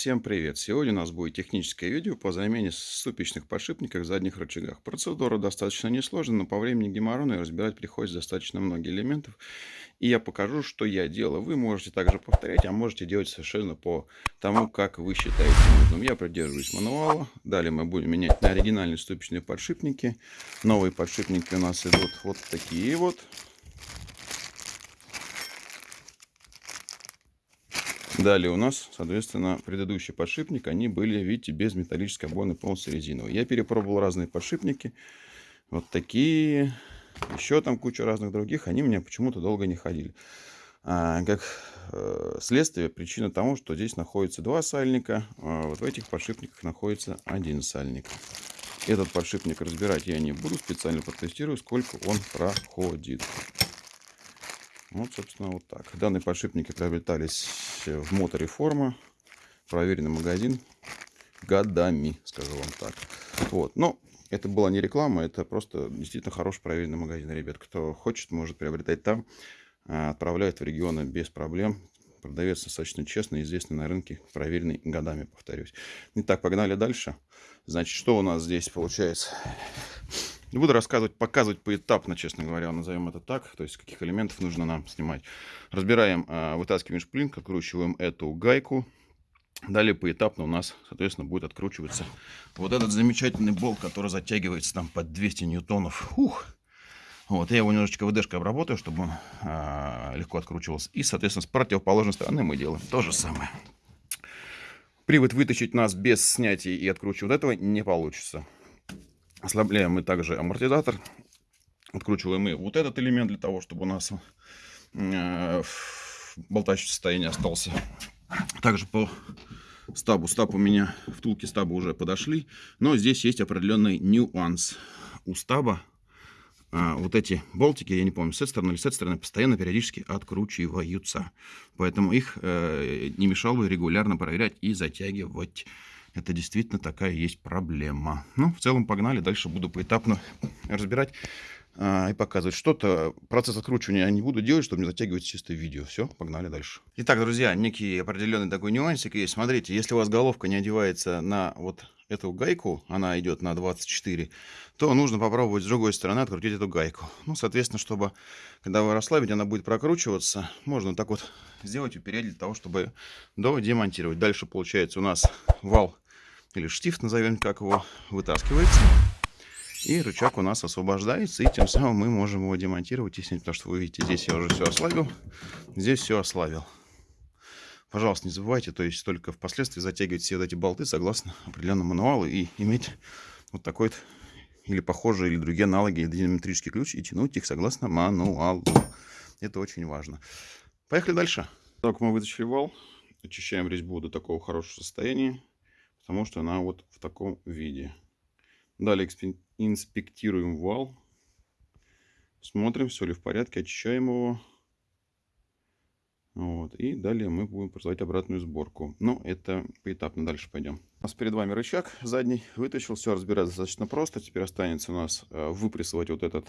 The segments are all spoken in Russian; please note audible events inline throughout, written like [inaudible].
Всем привет! Сегодня у нас будет техническое видео по замене ступичных подшипников в задних рычагах. Процедура достаточно несложная, но по времени геморрона и разбирать приходится достаточно много элементов. И я покажу, что я делаю. Вы можете также повторять, а можете делать совершенно по тому, как вы считаете нужным. Я придерживаюсь мануала. Далее мы будем менять на оригинальные ступичные подшипники. Новые подшипники у нас идут вот такие вот. Далее у нас, соответственно, предыдущий подшипник, они были, видите, без металлической обойны, полностью резиновые. Я перепробовал разные подшипники, вот такие, еще там куча разных других, они мне почему-то долго не ходили. А, как э, следствие, причина тому, что здесь находится два сальника, а вот в этих подшипниках находится один сальник. Этот подшипник разбирать я не буду, специально протестирую, сколько он проходит. Вот, собственно, вот так. Данные подшипники приобретались в мотореформа. Проверенный магазин годами, скажу вам так. Вот. Но это была не реклама, это просто действительно хороший проверенный магазин, ребят. Кто хочет, может приобретать там. А, отправляют в регионы без проблем. Продавец достаточно честный, известный на рынке, проверенный годами, повторюсь. Итак, погнали дальше. Значит, что у нас здесь получается? Буду рассказывать, показывать поэтапно, честно говоря, назовем это так. То есть, каких элементов нужно нам снимать. Разбираем, а, вытаскиваем шплинт, откручиваем эту гайку. Далее поэтапно у нас, соответственно, будет откручиваться вот этот замечательный болт, который затягивается там под 200 ньютонов. Ух! Вот, я его немножечко ВДшкой обработаю, чтобы он а, легко откручивался. И, соответственно, с противоположной стороны мы делаем то же самое. Привод вытащить нас без снятия и откручивания вот этого не получится. Ослабляем мы также амортизатор. Откручиваем мы вот этот элемент для того, чтобы у нас э, болтающее состояние остался. Также по стабу. Стаб у меня, втулки стаба уже подошли. Но здесь есть определенный нюанс. У стаба а, вот эти болтики, я не помню, с этой стороны или с этой стороны, постоянно периодически откручиваются. Поэтому их э, не мешало бы регулярно проверять и затягивать. Это действительно такая есть проблема. Ну, в целом, погнали. Дальше буду поэтапно разбирать а, и показывать. Что-то, процесс откручивания я не буду делать, чтобы не затягивать чисто видео. Все, погнали дальше. Итак, друзья, некий определенный такой нюансик есть. Смотрите, если у вас головка не одевается на вот эту гайку, она идет на 24, то нужно попробовать с другой стороны открутить эту гайку. Ну, соответственно, чтобы, когда вы расслабите, она будет прокручиваться, можно так вот сделать, упереть для того, чтобы демонтировать. Дальше, получается, у нас вал или штифт, назовем как его, вытаскивается. И рычаг у нас освобождается, и тем самым мы можем его демонтировать и снять, потому что вы видите, здесь я уже все ослабил, здесь все ослабил. Пожалуйста, не забывайте, то есть только впоследствии затягивать все вот эти болты согласно [laughs] определенному мануалу и иметь вот такой вот или похожие, или другие аналоги диаметрический ключ и тянуть их согласно мануалу. Это очень важно. Поехали дальше. Так, мы вытащили вал, очищаем резьбу до такого хорошего состояния потому что она вот в таком виде. Далее инспектируем вал. Смотрим, все ли в порядке, очищаем его. Вот. И далее мы будем производить обратную сборку. Но это поэтапно дальше пойдем. У нас перед вами рычаг задний. Вытащил. Все разбирать достаточно просто. Теперь останется у нас э, выпрессовать вот этот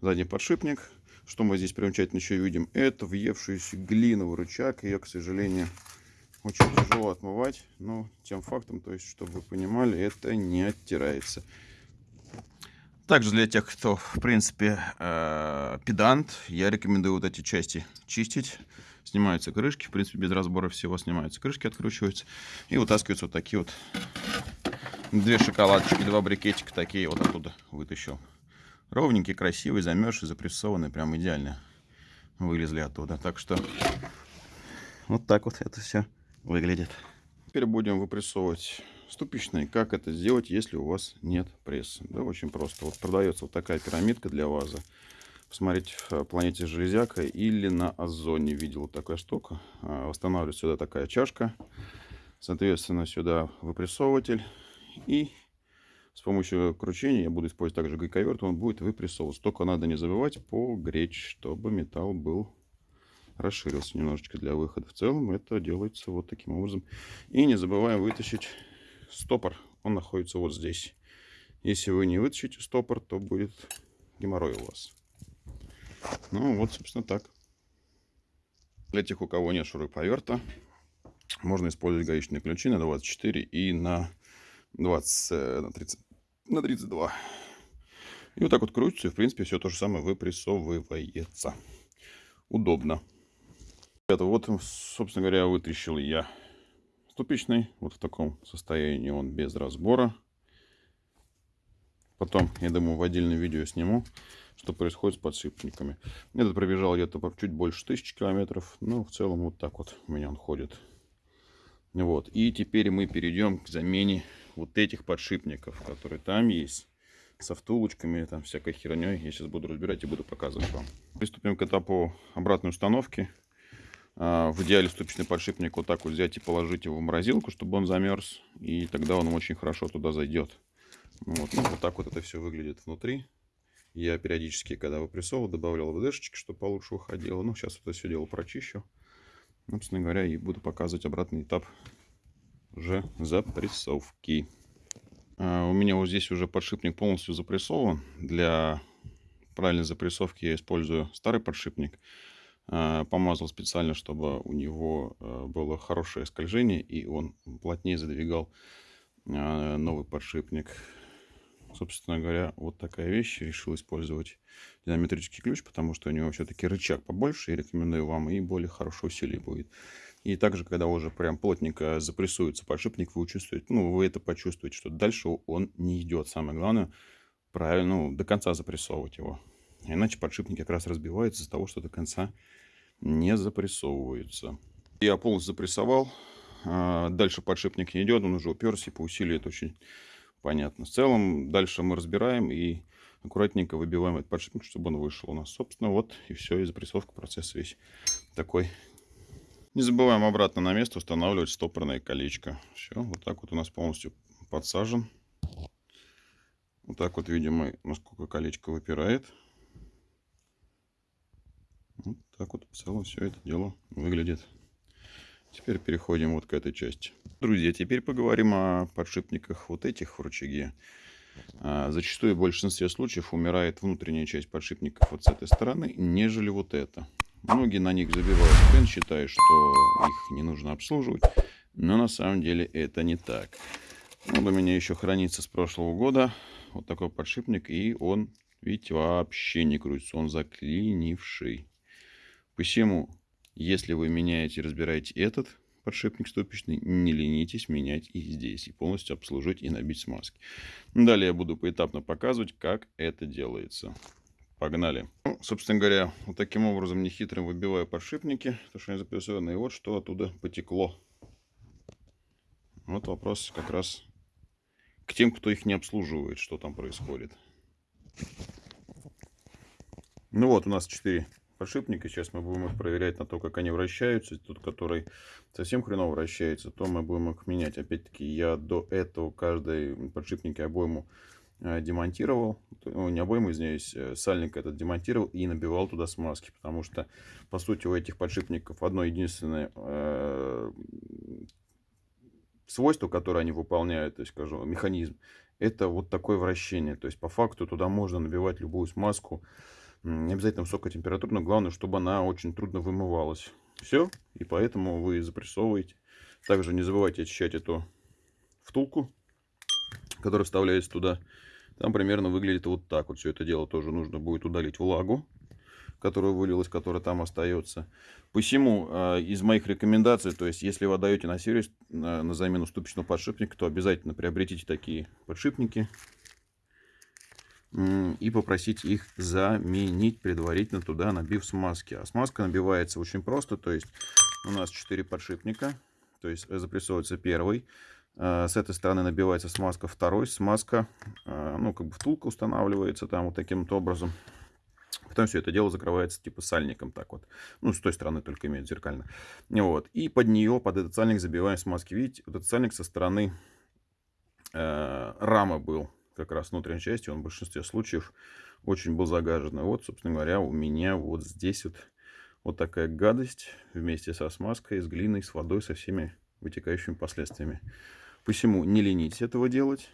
задний подшипник. Что мы здесь примечательно еще видим? Это въевшийся глиновый рычаг. Ее, к сожалению, очень тяжело отмывать, но тем фактом, то есть, чтобы вы понимали, это не оттирается. Также для тех, кто, в принципе, э, педант, я рекомендую вот эти части чистить. Снимаются крышки, в принципе, без разбора всего снимаются крышки, откручиваются. И вытаскиваются вот такие вот две шоколадочки, два брикетика такие вот оттуда вытащил. Ровненькие, красивые, замерзшие, запрессованные, прям идеально вылезли оттуда. Так что вот так вот это все выглядит. Теперь будем выпрессовывать ступичные. Как это сделать, если у вас нет пресса? Да, очень просто. Вот продается вот такая пирамидка для вазы. Посмотрите в планете Железяка или на Озоне видел вот такая штука. А, восстанавливается сюда такая чашка. Соответственно, сюда выпрессовыватель. И с помощью кручения я буду использовать также гайковерт. Он будет выпрессовываться. Только надо не забывать погречь, чтобы металл был расширился немножечко для выхода. В целом это делается вот таким образом. И не забываем вытащить стопор. Он находится вот здесь. Если вы не вытащите стопор, то будет геморрой у вас. Ну вот, собственно, так. Для тех, у кого нет шуруповерта, Можно использовать гаечные ключи на 24 и на 20, э, на 30, на 32. И вот так вот крутится, и в принципе все то же самое выпрессовывается. Удобно. Это вот, собственно говоря, вытащил я ступичный. Вот в таком состоянии он без разбора. Потом, я думаю, в отдельное видео сниму, что происходит с подшипниками. Этот пробежал где-то чуть больше тысячи километров. Но в целом вот так вот у меня он ходит. Вот. И теперь мы перейдем к замене вот этих подшипников, которые там есть со втулочками, там всякой херней. Я сейчас буду разбирать и буду показывать вам. Приступим к этапу обратной установки. А, в идеале ступичный подшипник вот так вот взять и положить его в морозилку, чтобы он замерз. И тогда он очень хорошо туда зайдет. Вот, ну, вот так вот это все выглядит внутри. Я периодически, когда выпрессовывал, добавлял ВДшечки, чтобы получше выходило. Ну, сейчас это все дело прочищу. Собственно говоря, и буду показывать обратный этап уже запрессовки. А, у меня вот здесь уже подшипник полностью запрессован. Для правильной запрессовки я использую старый подшипник. А, помазал специально, чтобы у него а, было хорошее скольжение и он плотнее задвигал новый подшипник. Собственно говоря, вот такая вещь. Решил использовать динамометрический ключ, потому что у него все-таки рычаг побольше. И рекомендую вам, и более хорошо усилие будет. И также, когда уже прям плотненько запрессуется подшипник, вы чувствуете, ну, вы это почувствуете, что дальше он не идет. Самое главное, правильно, ну, до конца запрессовывать его. Иначе подшипник как раз разбивается из-за того, что до конца не запрессовывается. Я полностью запрессовал. А, дальше подшипник не идет, он уже уперся, и по усилию это очень понятно. В целом, дальше мы разбираем и аккуратненько выбиваем этот подшипник, чтобы он вышел у нас. Собственно, вот и все, и запрессовка процесс весь такой не забываем обратно на место устанавливать стопорное колечко. Все, вот так вот у нас полностью подсажен. Вот так вот видим насколько колечко выпирает. Вот так вот в целом все это дело выглядит. Теперь переходим вот к этой части. Друзья, теперь поговорим о подшипниках вот этих в рычаге. А, зачастую в большинстве случаев умирает внутренняя часть подшипников вот с этой стороны, нежели вот это. Многие на них забивают пен, считая, что их не нужно обслуживать. Но на самом деле это не так. Вот у меня еще хранится с прошлого года вот такой подшипник. И он, видите, вообще не крутится. Он заклинивший. Посему, если вы меняете и разбираете этот подшипник ступичный, не ленитесь менять и здесь. И полностью обслужить и набить смазки. Далее я буду поэтапно показывать, как это делается. Погнали. Ну, собственно говоря, вот таким образом нехитрым выбиваю подшипники, то что они запрессованы. И вот что оттуда потекло. Вот вопрос как раз к тем, кто их не обслуживает, что там происходит. Ну вот, у нас 4 подшипника. Сейчас мы будем их проверять на то, как они вращаются. Тот, который совсем хреново вращается, то мы будем их менять. Опять-таки, я до этого каждой подшипнике обойму Э, демонтировал, ну, не обойму, извиняюсь, э, сальник этот демонтировал и набивал туда смазки, потому что, по сути, у этих подшипников одно единственное э, свойство, которое они выполняют, то есть, скажу, механизм, это вот такое вращение, то есть, по факту, туда можно набивать любую смазку, не обязательно высокая температура, но главное, чтобы она очень трудно вымывалась. Все, и поэтому вы запрессовываете. Также не забывайте очищать эту втулку, которая вставляется туда. Там примерно выглядит вот так. Вот все это дело тоже нужно будет удалить влагу, которая вылилась, которая там остается. Посему э, из моих рекомендаций, то есть если вы отдаете на сервис на, замену ступичного подшипника, то обязательно приобретите такие подшипники и попросите их заменить предварительно туда, набив смазки. А смазка набивается очень просто, то есть у нас 4 подшипника, то есть запрессовывается первый, Э, с этой стороны набивается смазка второй, смазка, э, ну, как бы втулка устанавливается там вот таким вот образом. Потом все это дело закрывается типа сальником так вот. Ну, с той стороны только имеет зеркально. Вот. И под нее, под этот сальник забиваем смазки. Видите, вот этот сальник со стороны э, рамы был как раз внутренней части. Он в большинстве случаев очень был загажен. И вот, собственно говоря, у меня вот здесь вот, вот такая гадость вместе со смазкой, с глиной, с водой, со всеми вытекающими последствиями. Посему не ленитесь этого делать.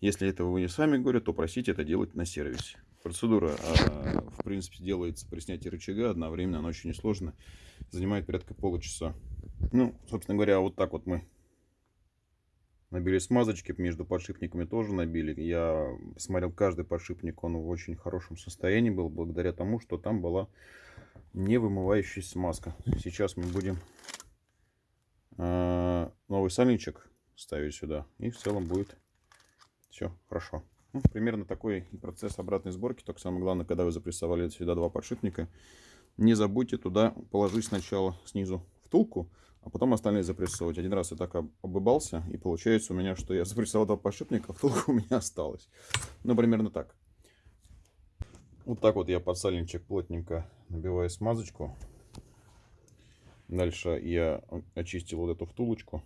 Если этого вы не сами говорят, то просите это делать на сервисе. Процедура, а, в принципе, делается при снятии рычага одновременно, она очень несложна. Занимает порядка получаса. Ну, собственно говоря, вот так вот мы набили смазочки. Между подшипниками тоже набили. Я смотрел каждый подшипник, он в очень хорошем состоянии был, благодаря тому, что там была не вымывающая смазка. Сейчас мы будем э, новый сальничек ставить сюда. И в целом будет все хорошо. Ну, примерно такой процесс обратной сборки. Только самое главное, когда вы запрессовали сюда два подшипника, не забудьте туда положить сначала снизу втулку, а потом остальные запрессовать. Один раз я так обыбался, и получается у меня, что я [laughs] запрессовал два подшипника, а втулка у меня осталась. Ну, примерно так. Вот так вот я под плотненько набиваю смазочку. Дальше я очистил вот эту втулочку.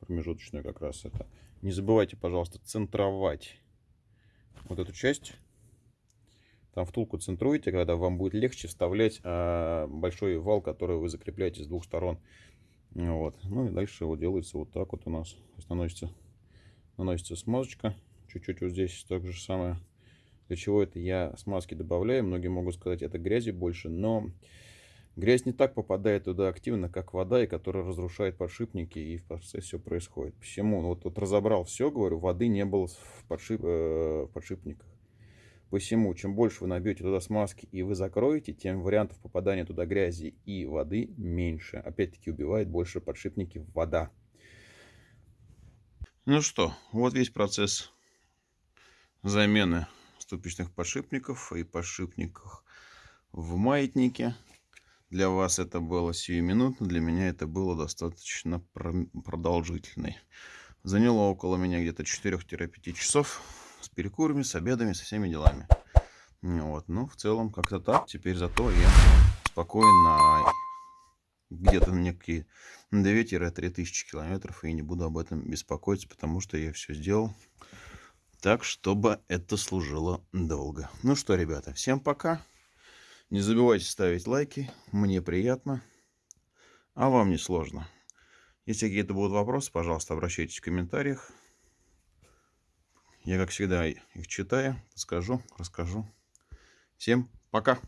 Промежуточную как раз это. Не забывайте, пожалуйста, центровать вот эту часть. Там втулку центруете, когда вам будет легче вставлять а, большой вал, который вы закрепляете с двух сторон. Вот. Ну и дальше вот делается вот так вот у нас. Наносится, наносится смазочка. Чуть-чуть вот здесь так же самое. Для чего это я смазки добавляю? Многие могут сказать, это грязи больше, но Грязь не так попадает туда активно, как вода, и которая разрушает подшипники, и в процессе все происходит. Почему? Ну, вот, вот разобрал все, говорю, воды не было в, подшип, э, в подшипниках. Посему, чем больше вы набьете туда смазки и вы закроете, тем вариантов попадания туда грязи и воды меньше. Опять-таки убивает больше подшипники вода. Ну что, вот весь процесс замены ступичных подшипников и подшипников в маятнике. Для вас это было сиюминутно, для меня это было достаточно продолжительно. Заняло около меня где-то 4-5 часов перекурами, с обедами, со всеми делами. Вот. Ну, в целом, как-то так. Теперь зато я спокойно где-то некие 2-3 тысячи километров и не буду об этом беспокоиться, потому что я все сделал так, чтобы это служило долго. Ну что, ребята, всем пока. Не забывайте ставить лайки, мне приятно, а вам не сложно. Если какие-то будут вопросы, пожалуйста, обращайтесь в комментариях. Я, как всегда, их читаю, подскажу, расскажу. Всем пока!